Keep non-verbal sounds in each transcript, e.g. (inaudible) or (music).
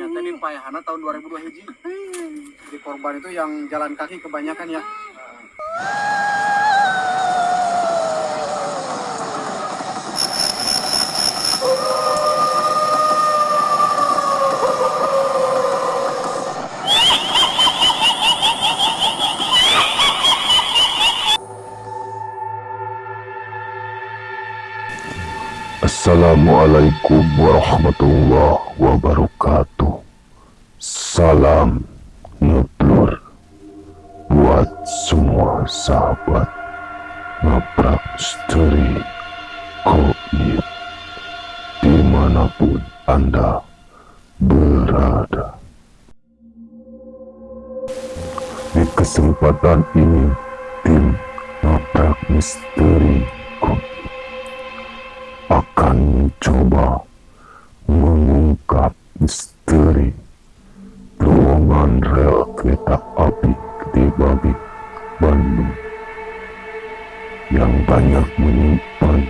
ternyata di Payahana tahun 2002 hiji. Di korban itu yang jalan kaki kebanyakan ya. Assalamualaikum warahmatullahi wabarakatuh. Salam ngeblur Buat semua sahabat. Ngaprak misteri Koib Di mana pun Anda berada. Di kesempatan ini Tim Ngaprak Misteri akan mencoba mengungkap misteri terowongan rel kereta api Gede Babi, Bandung yang banyak menyimpan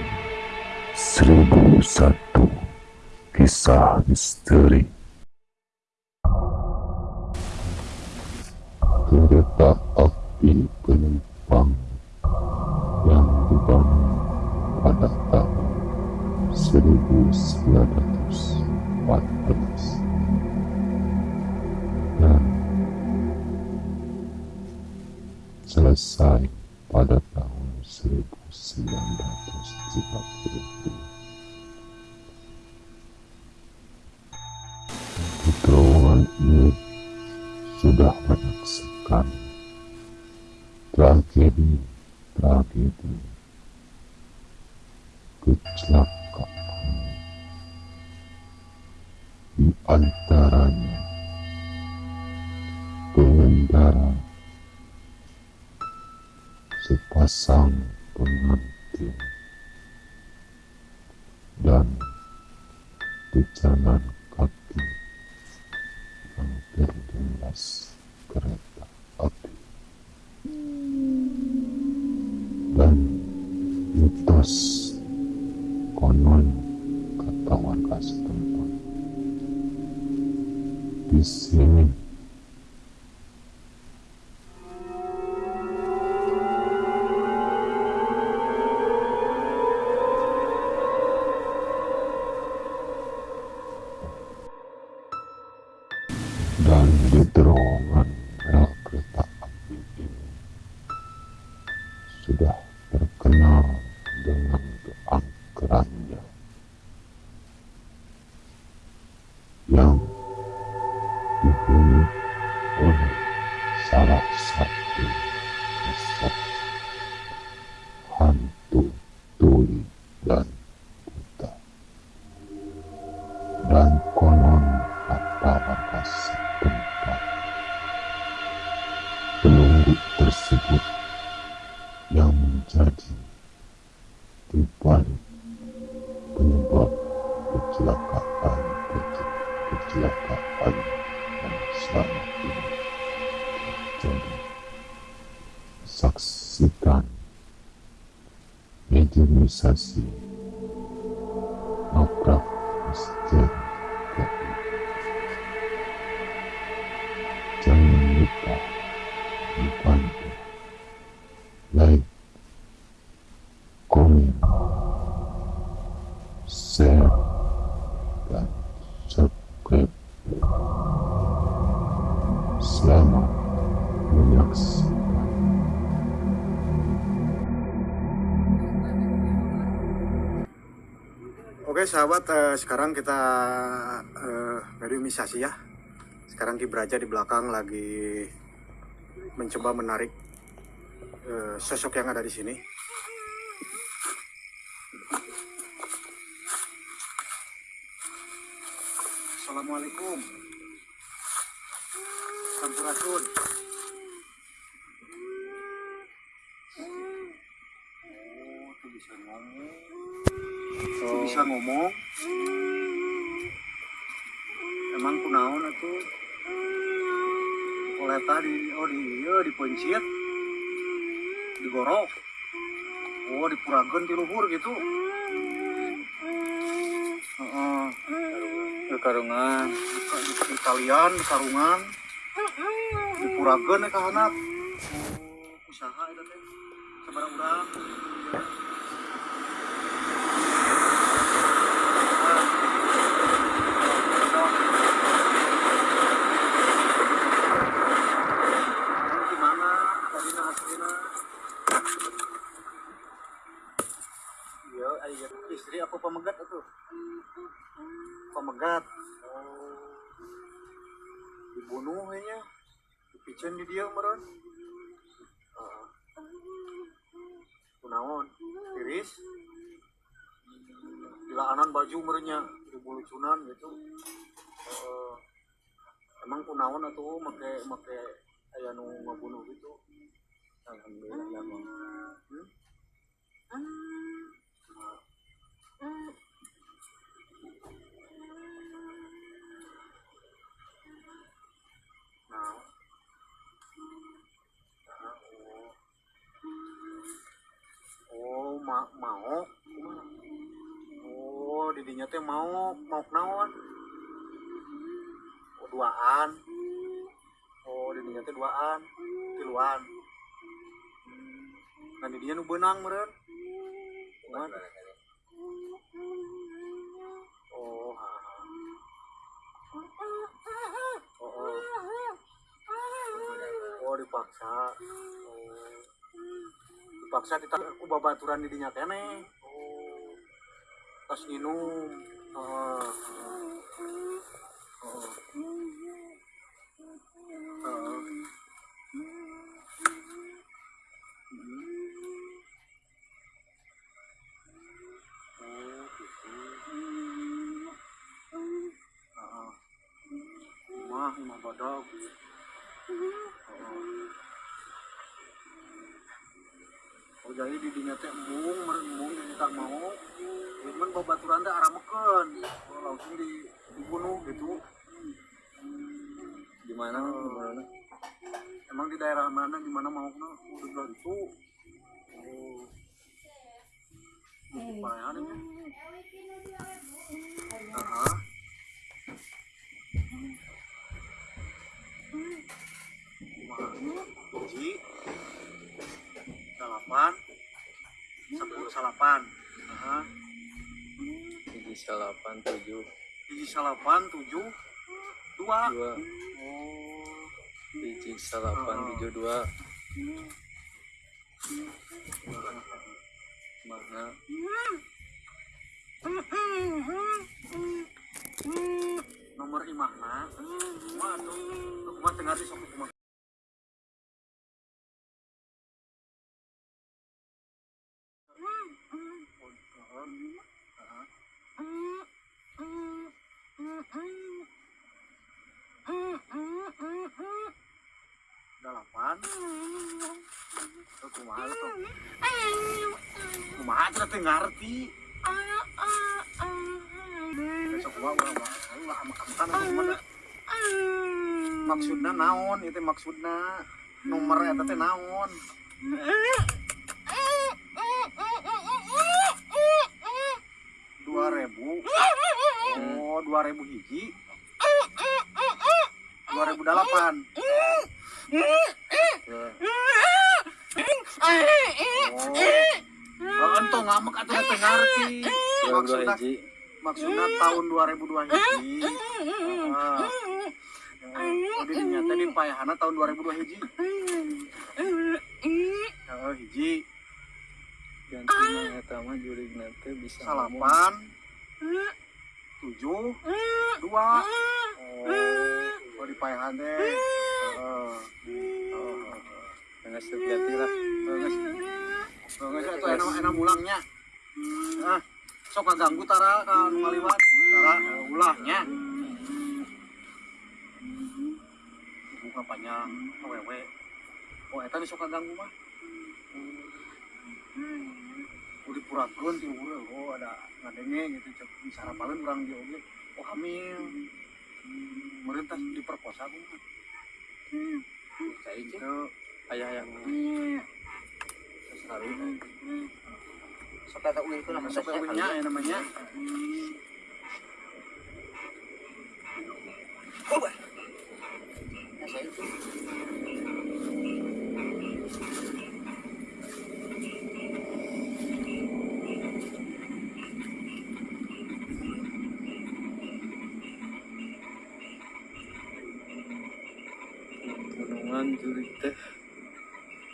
seribu satu kisah misteri. Selesai pada tahun 1930 di ini sudah banyak sekali. Tragedi tragedi. Kecelakaan. Di antaranya sepasang pengantin dan pejalan kaki yang terlindas kereta api. Dan mitos konon kata warga setempat di sini sahabat, eh, sekarang kita eh, mediumisasi ya. Sekarang Ki Braja di belakang lagi mencoba menarik eh, sosok yang ada di sini. Assalamualaikum. Sampurasun. Oh, tuh bisa ngomong. Tuh bisa ngomong. Emang kunaon atuh? Oleh tadi, oh di, iya, di digorok. Oh, dipurageun di luhur gitu. Heeh. karungan di, di kalian di karungan di puragen ya kahanap oh, usaha itu teh sebarang urang gimana tadi hasilnya iya ayo istri apa pemegat itu? Pemegat. Oh dibunuh dipicen di dia meren uh, tiris? Dilaanan baju merenya dibulucunan gitu. Uh, emang kunaon atau make make aya nu ngabunuh gitu. Alhamdulillah teh mau mau naon? Oh, duaan. Oh, didinya teh duaan. Tiluan. Nah, didinya nu beunang meureun. Kumaha? Oh, ha, ha. Oh, oh. Oh dipaksa. Oh. Dipaksa kita aku babaturan di dinya kene. Oh. Tas minum. Oh. Oh. Oh. Oh, gitu. Ah. Mah, mah bodog. Oh jadi di dinya teh embung jadi tak mau. Cuman babaturan teh arameken. Oh, langsung di dibunuh gitu. di mana di mana Emang di daerah mana di mana mau kena udah bilang itu. Oh. Parahan ini. Aha. Hiji, delapan, sepuluh salapan. Hiji salapan tujuh Hiji salapan, tujuh, dua. dua Oh, hiji salapan Oh. tujuh dua mana nomor imahna. Tuh? Tuh, Kumaha tengah di sok Tuh, kumaha tuh. Tuh teh ngarti besok gua makan makan kumaha maksudna naon? Itu maksudna nomor eta naon dua ribu. Oh dua ribu hiji? dua ribu delapan. Oh entong ngarti. Dua dua maksudna hiji. maksudnya tahun 2002 hiji. Ah. Oh, di dinya teh dipayahana tahun 2002 hiji oh hiji ganti mah jurig nanti bisa salapan tujuh dua oh oh dipayahan deh oh oh Nggak setiap lah Bagus. Bagus atuh enak enak mulangnya. Ah, sok kaganggu tara ka anu ngaliwat. Tara eh, ulahnya. Buka panjang awewe. Oh eta sok kaganggu mah. Ti urang oh ada ngadenge gitu cek disarapakeun urang dia oge. Oh hamil. Merintah diperkosa ku mah. saya Itu ayah yang sekali. Sok kata uwi itu nama Masuk ke uwinya ya namanya. Jurig teh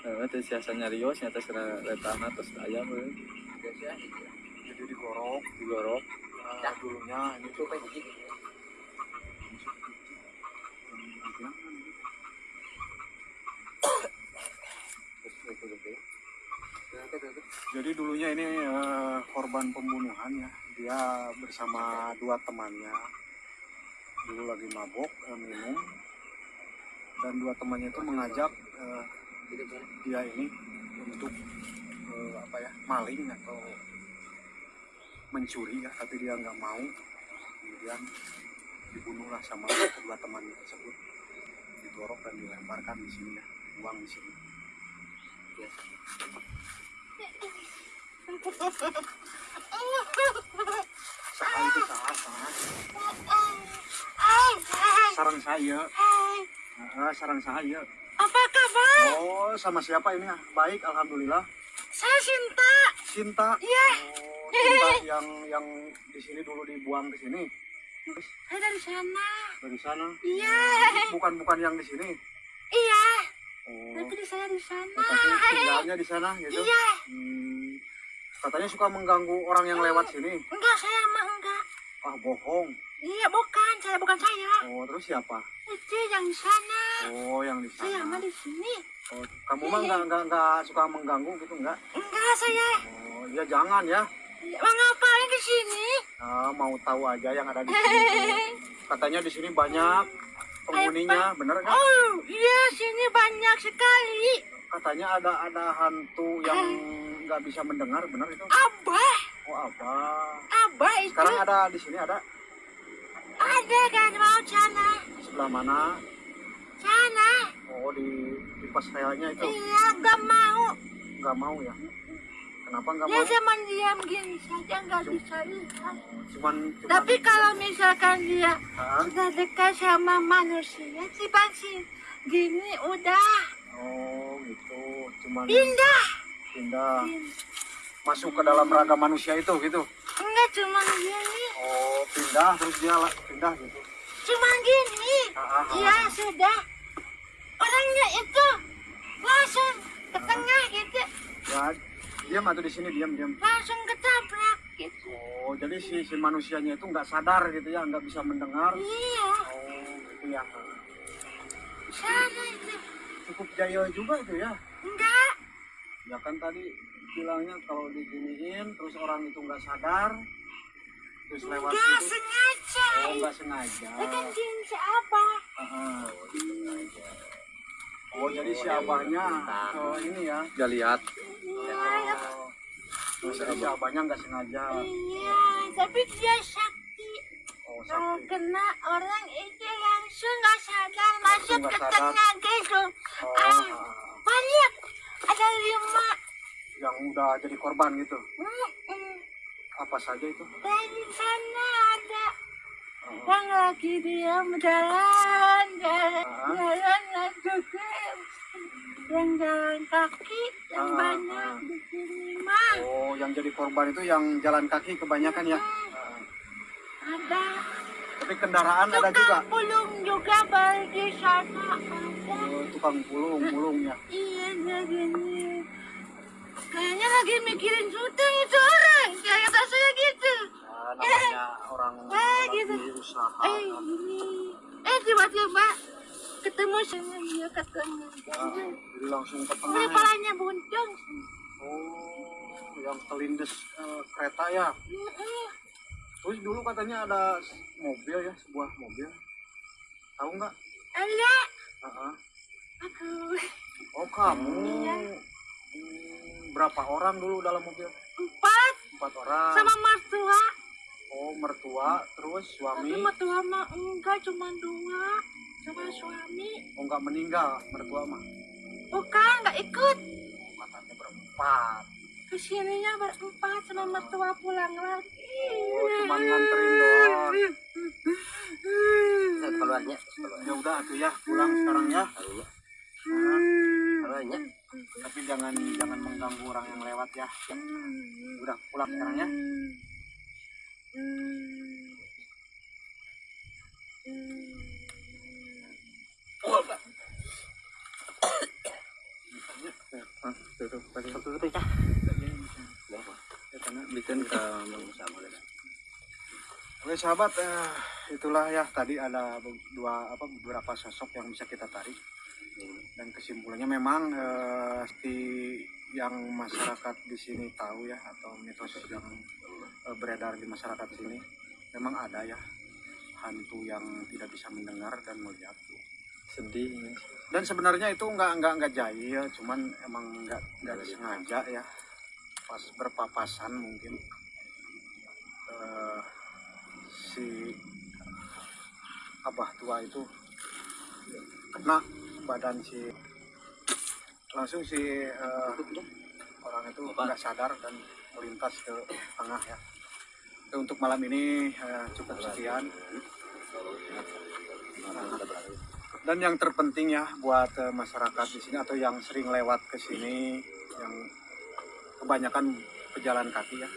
Nah, teh siasa nyarios nyata sera letana terus ayam we. jadi digorok digorok Nah, dulunya ini tuh kayak gini. Jadi dulunya ini eh, korban pembunuhan ya. Dia bersama dua temannya. Dulu lagi mabok, eh, minum. Dan dua temannya itu mengajak eh, dia ini untuk eh, apa ya maling atau mencuri ya tapi dia nggak mau kemudian dibunuhlah sama kedua temannya tersebut didorok dan dilemparkan di sini ya buang di sini ya. Saha itu saha, saha. sarang saya Ah, sarang saya Apa kabar? oh sama siapa ini baik alhamdulillah Saya Sinta. Cinta Iya. oh, Cinta yang yang di sini dulu dibuang ke sini Saya dari sana. dari sana Iya. bukan bukan yang di sini Iya. oh Tapi di saya di sana. tapi tinggalnya di sana gitu Iya. Hmm, katanya suka mengganggu orang yang lewat sini Enggak, saya mah enggak. ah bohong Iya, bukan. Saya bukan saya. oh terus siapa Itu yang di sana. oh yang di Saya sana mah di sini. oh, kamu mah nggak nggak nggak suka mengganggu gitu nggak Enggak, saya. oh ya jangan ya Mau ngapain di sini? ah, mau tahu aja yang ada di sini (laughs) katanya di sini banyak penghuninya bener nggak Oh, iya, sini banyak sekali. katanya ada ada hantu yang nggak bisa mendengar bener itu Abah. oh apa Abah itu sekarang ada di sini ada ada kan mau sana. sebelah mana Sana. oh di di pas relnya itu Iya, enggak mau. nggak mau ya kenapa nggak Dia mau cuma diam gini saja, nggak bisa lihat. cuman cuman Tapi kalau misalkan dia Hah? udah dekat sama manusia, si sih gini udah oh gitu cuman pindah. pindah masuk ke dalam raga manusia itu gitu Enggak cuma gini, pindah terus dia lah pindah gitu cuma gini. Ah, ah, ah. Ya sudah. Orangnya itu langsung ke tengah gitu, ya diam atau di sini diam diam langsung ketabrak gitu. oh jadi si si manusianya itu nggak sadar gitu ya nggak bisa mendengar Iya, oh gitu ya sana itu. cukup jaya juga itu ya Enggak, ya kan tadi bilangnya kalau diginiin terus orang itu nggak sadar enggak sengaja. oh nggak sengaja. Itu kan jin siapa? Ah, oh jadi si abahnya oh, ini ya. Gak lihat. Iya, oh, terus jadi si abahnya nggak sengaja. Iya, tapi dia sakti. oh Kalau sakti. kena orang itu langsung nggak sadar. Masuk ke tengah gitu. oh, Ah, ah, banyak, ada lima. yang udah jadi korban gitu. Apa saja itu Dari sana ada Oh, yang lagi diam jalan, jalan, Ah. jalan juga. Yang jalan kaki, yang Ah, banyak ah. di sini mah. oh yang jadi korban itu yang jalan kaki kebanyakan ya Ah, Ada. tapi kendaraan ada juga Tukang pulung juga baru di sana ada. oh, tukang pulung pulung ya Iya dia gini. Kayaknya lagi mikirin syuting itu. Kayak kata saya gitu. Ah, namanya orang (laughs) Eh, gitu. usaha Eh gini. Eh tiba-tiba ketemu sama dia ketemu. Ah, jadi langsung ke Ini tengah ya. palanya buncung. oh yang kelindes eh, kereta ya terus dulu katanya ada mobil ya sebuah mobil tahu nggak Ada. Ah. Aku. oh kamu Iya. Hmm, berapa orang dulu dalam mobil Empat empat orang sama mertua. oh mertua terus suami Tapi mertua mah enggak cuma dua. Sama suami. oh nggak meninggal mertua mah Bukan, nggak ikut. katanya berempat Ke sininya berempat sama mertua pulang lagi. oh cuma nganterin doang (laughs) Hmm. kalau Arahnya. ya udah tuh ya pulang sekarang ya Arahnya. Tapi jangan jangan mengganggu orang yang lewat ya udah pulang sekarang ya. Ya. Oke sahabat, eh, itulah ya tadi ada dua apa beberapa sosok yang bisa kita tarik dan kesimpulannya memang eh, yang masyarakat di sini tahu ya atau mitos yang eh, beredar di masyarakat sini memang ada ya hantu yang tidak bisa mendengar dan melihat. Sedih ya. dan sebenarnya itu nggak nggak nggak jahil cuman emang nggak nggak disengaja ya. Pas berpapasan mungkin eh, si abah tua itu kena badan si langsung si eh, orang itu nggak sadar dan melintas ke tengah ya. Untuk malam ini eh, cukup sekian. Dan yang terpenting ya buat eh, masyarakat di sini atau yang sering lewat ke sini yang kebanyakan pejalan kaki ya.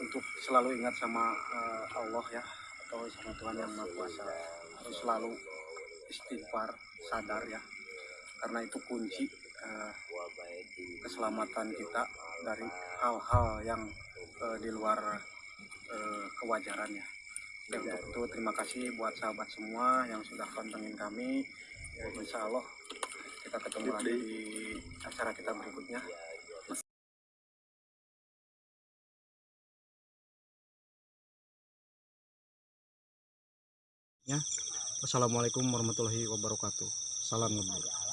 Untuk selalu ingat sama eh, Allah ya atau sama Tuhan yang Maha Kuasa. Harus selalu istighfar sadar ya. Karena itu kunci eh, keselamatan kita dari hal-hal yang eh, di luar eh, kewajaran ya. Dan untuk itu terima kasih buat sahabat semua yang sudah pantengin kami. Ya, insya Allah kita ketemu lagi di acara kita berikutnya. Ya, wassalamualaikum warahmatullahi wabarakatuh. Salam ngebur.